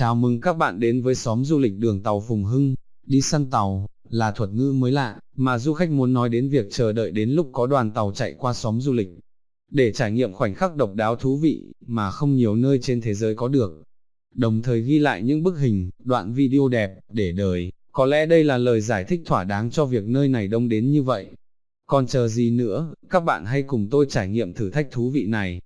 Chào mừng các bạn đến với xóm du lịch đường tàu Phùng Hưng, đi săn tàu, là thuật ngữ mới lạ, mà du khách muốn nói đến việc chờ đợi đến lúc có đoàn tàu chạy qua xóm du lịch. Để trải nghiệm khoảnh khắc độc đáo thú vị, mà không nhiều nơi trên thế giới có được. Đồng thời ghi lại những bức hình, đoạn video đẹp, để đời, có lẽ đây là lời giải thích thỏa đáng cho việc nơi này đông đến như vậy. Còn chờ gì nữa, các bạn hãy cùng tôi trải nghiệm thử thách thú vị này.